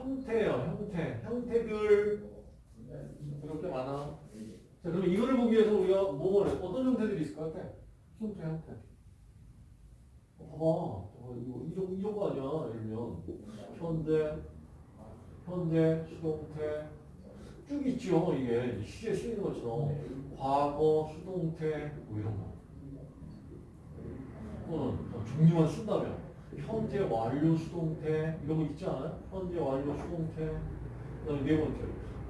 형태예요, 형태. 형태들 이렇게 많아. 자, 그럼 이거를 보기 위해서 우리가 뭐를 해? 어떤 형태들이 있을 것 같아? 형태, 형태. 봐봐. 어, 이거 이런 이런 거 아니야? 예를 들면 현대, 현대, 수동태 쭉 있죠. 이게 시제 쓰이는 것처럼 과거, 수동태 뭐 이런 거. 또는 종류만 쓴다면 현재 완료 수동태 이런 거 있지 않아요? 현재 완료 수동태 그다음에 네 번째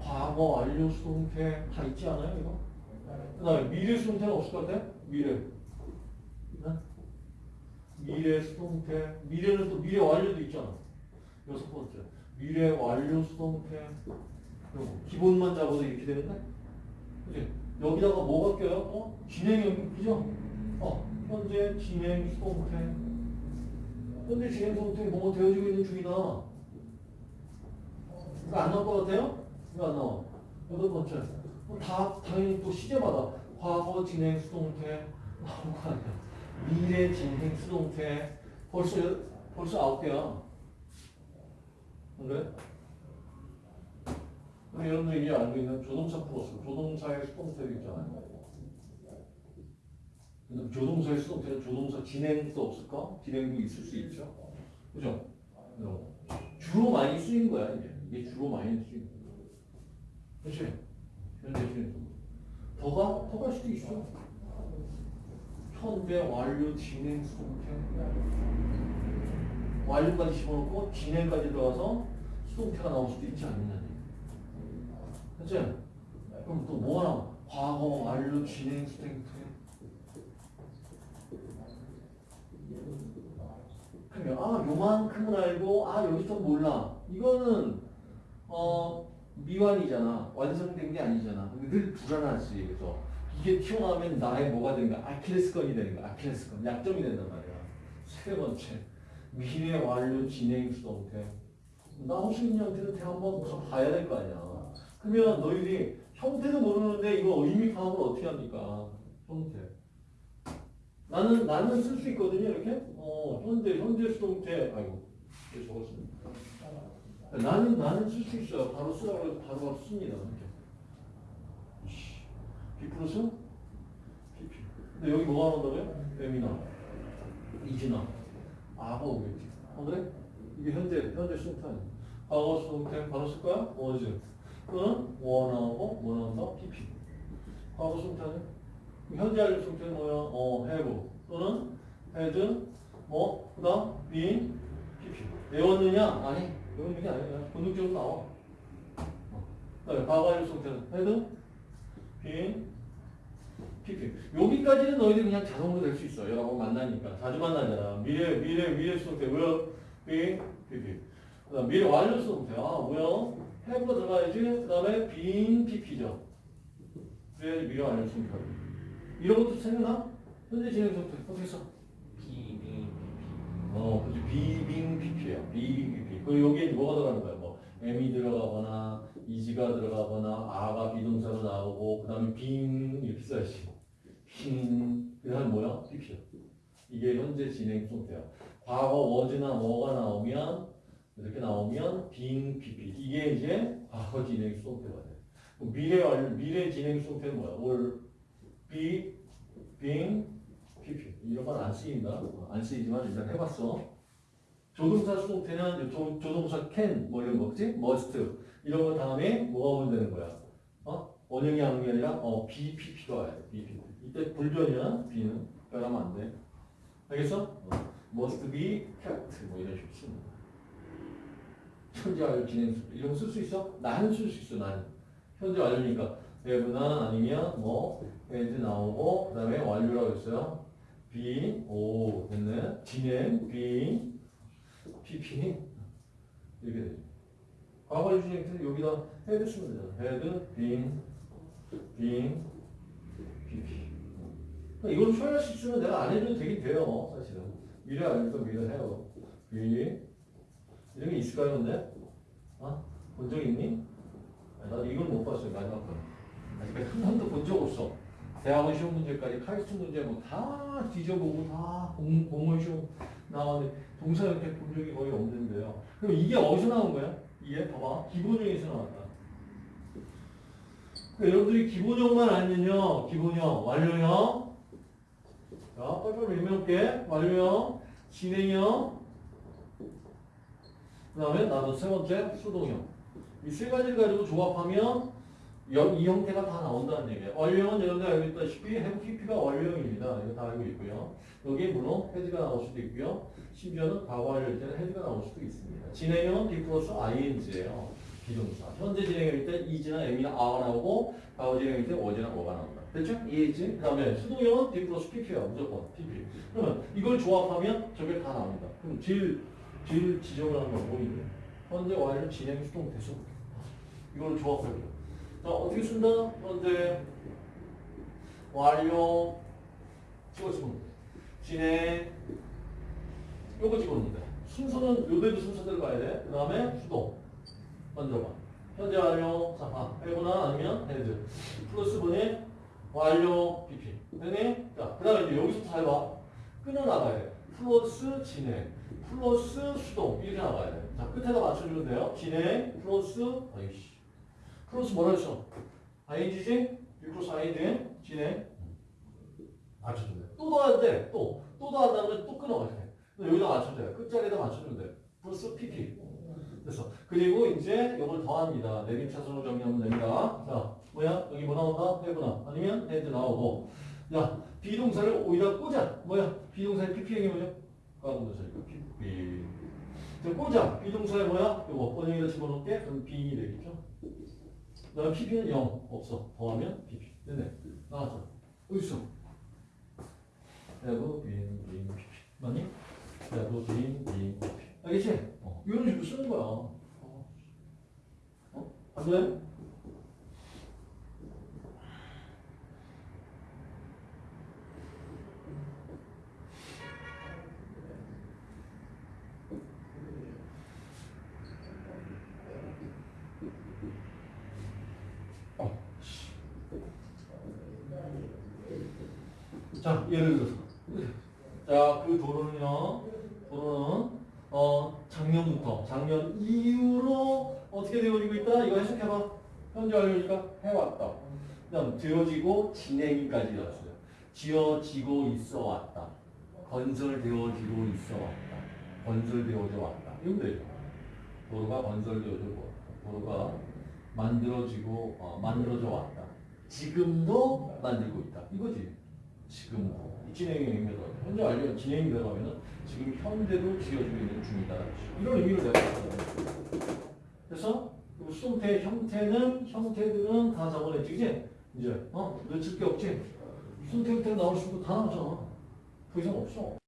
과거 완료 수동태 다 있지 않아요 이거? 그다음에 미래 수동태는 없을 것 같아? 미래 네? 미래 수동태 미래는 또 미래 완료도 있잖아 여섯 번째 미래 완료 수동태. 기본만 잡아도 이렇게 되는데 그치? 여기다가 뭐가 껴요? 어? 진행형 그죠? 어 현재 진행 수동태 현재 진행 수동태 뭐가 되어지고 있는 중이다. 이거 안 나올 것 같아요? 이거 안 나와. 여덟 번째. 어, 다 당연히 또 시제마다 과거 진행 수동태 나올 거 아니야. 미래 진행 수동태. 벌써 벌써 아홉 개야. 그래? 우리 여러분들 이제 알고 있는 조동사 플러스 조동사의 수동태도 있잖아요 근데 조동사의 수동태는 조동사 진행도 없을까? 진행도 있을 수 있죠. 그죠? 어. 주로 많이 쓰인 거야, 이게. 이게 주로 많이 쓰인 거야. 그치? 현재 진행. 더가? 더갈 수도 있어. 현재 완료 진행 수동태. 완료까지 집어넣고 진행까지 들어가서 수동태가 나올 수도 있지 않느냐. 그치? 그럼 또 뭐가 나와? 과거 완료 진행 수동태. 그러면 아 요만큼은 알고 아 여기서 몰라. 이거는 어 미완이잖아. 완성된 게 아니잖아. 근데 늘 불안하지 그래서 이게 튀어나오면 나의 뭐가 되는 거야? 아킬레스건이 되는 거야 아킬레스건. 약점이 된단 말이야. 세 번째 미래 완료 진행 수동태 나올 수 있는 형태는 대 한번 봐야 될 거 아니야. 그러면 너희들이 형태도 모르는데 이거 의미 파악을 어떻게 합니까? 형태 나는 나는 쓸 수 있거든요 이렇게? 어 현재 현재 수동태. 아이고 적었습니다. 나는 나는 쓸 수 있어요. 바로 쓰라고 해서 바로 바로 씁니다 B 플러스 PP 근데 여기 뭐가 나온다고요? M이나. 이지나. 아가 오겠지. 어 그래? 이게 현재 현재 수동태 과거 수동태 바로 쓸 거야? was 또는 원하고 뭐 나온다? PP 과거 수동태 아니야? 현재 완료 수동태는 뭐야? 어, have 또는 had 뭐 그다음 been, pp 외웠느냐? 아니 외우는 게 아니야. 본능적으로 나와. 어. 그다음에 과거 완료 수동태는 had, been, pp 여기까지는 너희들 그냥 자동으로 될 수 있어. 여러 번 만나니까 자주 만나잖아. 미래 미래 미래 수동태 will, be, pp 그 다음 미래 완료 수동태 아 뭐야? have가 들어가야지. 그 다음에 been, pp죠. 그래야지 미래 완료 수동태가 돼. 이런 것도 생각나? 현재 진행 상태 어떻게 써? 비비 어, 그치. 비빙 PP예요. 비빙 PP. 그 여기에 뭐가 들어가는 거야? 뭐 M이 들어가거나 이지가 들어가거나 아가 비동사로 나오고 그다음에 빙 이렇게 써야지. 빙 그다음 뭐야? PP야. 이게 현재 진행 상태야. 과거 was나 뭐가 나오면 이렇게 나오면 빙 PP. 이게 이제 과거 진행 상태가 돼. 미래 완 미래 진행 상태는 뭐야? 올 be, being, pp. 이런 건 안 쓰인다. 어, 안 쓰이지만 일단 해봤어. 조동사 수동태는 조, 조동사 can 뭐 이런 거 그치? must 이런 거 다음에 뭐가 오면 되는 거야? 어? 원형이 하는 게 아니라 어 BPP가 와야 돼. BPP. 이때 불변이야. B는 빼라면 안 돼. 알겠어? 어. must be kept 뭐 이런 식으로 쓰는 거야. 현재 완료 진행 수 이런 거 쓸 수 있어? 나는 쓸수 있어. 나는 현재 완료니까 have나 아니면 뭐 had 나오고 그 다음에 완료라고 했어요. be 오 됐네. 진행 be pp 이렇게 되죠. 과거 유진행태는 여기다 had 쓰면 되잖아. had been been pp 이걸 수 있으면 내가 안 해도 되긴 돼요. 사실은 미래 아니까 미래 해요. be 이런 게 있을까요, 근데? 어? 본적 있니? 아니, 나도 이걸 못 봤어요, 마지막 거. 아직까지 한 번도 본 적 없어. 대학원 시험 문제까지 카이스트 문제 뭐 다 뒤져보고 다 공, 공원 시험 나왔는데 동사 형태 본 적이 거의 없는데요. 그럼 이게 어디서 나온 거야? 이게 봐봐 기본형에서 나왔다. 그러니까 여러분들이 기본형만 알면요, 기본형, 완료형, 자, 빨리빨리 유명할게, 완료형, 진행형, 그 다음에 나도 세 번째 수동형. 이 세 가지를 가지고 조합하면 여- 이 형태가 다 나온다는 얘기예요. 완료형은 여러분들 알고 있다시피 PP가 완료형입니다. 이거 다 알고 있고요. 여기에 물론 had가 나올 수도 있고요. 심지어는 과거 완료일 때는 had가 나올 수도 있습니다. 진행형은 be 플러스 ING예요. be동사. 현재 진행형일 때 is나 am이나 are가 나오고 과거 진행형일 때 was나 were가 나온다. 됐죠? 이해했지? 그 다음에 수동형은 be 플러스 PP야. 무조건 PP. 그러면 이걸 조합하면 저게 다 나온다. 그럼 제일 지정을 하는 건 뭐니? 현재 완료 진행 수동 대수. 이걸 조합해요. 자, 어떻게 쓴다? 현재 완료 찍어주면 돼. 진행 요거 찍었는데 순서는 요대로 순서대로 가야 돼. 그 다음에 수동 먼저 봐. 현재 완료 자 봐. 해거나 아니면 헤드 플러스 분의 완료 BP 되니? 자, 그 다음에 이제 여기서 잘 봐. 끊어나가야 돼. 플러스 진행 플러스 수동 이렇게 나가야 돼. 자, 끝에다 맞춰주면 돼요. 진행 플러스 아이씨 플러스 뭐라 했어? ing지? 플러스 ing 진행 맞춰주면 돼. 또 더해야 돼. 또. 또 더한다면 또 끊어가야 돼. 여기다 맞춰줘야 돼. 끝자리에다 맞춰주면 돼. 플러스 pp. 됐어. 그리고 이제 이걸 더합니다. 내림차순으로 정리하면 됩니다. 자, 뭐야? 여기 뭐 나온다? 해구나. 아니면 헤드 나오고. 야, 비동사를 오히려 꽂아. 뭐야? 비동사의 pp형이 뭐죠? 과거분사니까 pp. 자, 꽂아. 비동사의 뭐야? 이거 번역에다 집어넣을게. 그럼 빙이 되겠죠? 그 다음 pp는 0. 없어. 더하면 pp. 됐네. 나왔어. 어디 있어? have been, been, pp. 맞니? have been, been, pp. 알겠지? 어. 이런 식으로 쓰는 거야. 어? 어? 안 돼? 자, 예를 들어서. 자, 그 도로는요, 도로는, 어, 작년부터, 작년 이후로 어떻게 되어지고 있다? 이거 해석해봐. 현재 완료니까 해왔다. 그 다음, 되어지고 진행까지 되었어요. 지어지고 있어 왔다. 건설되어지고 있어 왔다. 건설되어져 왔다. 이건 되죠. 도로가 건설되어져 왔다. 도로가 만들어지고, 어, 만들어져 왔다. 지금도 만들고 있다. 이거지. 지금 진행이 되면 현재 완료 진행이 들어가면은 지금 현대도 지어지고 있는 중이다. 이런 의미로 내가 봤거든. 그래서 그 수동태 형태는 형태들은 다 적어냈지, 그지? 이제 어 놓칠 게 없지. 수동태 형태 나올 수 있고 다 나오잖아. 더 이상 없어.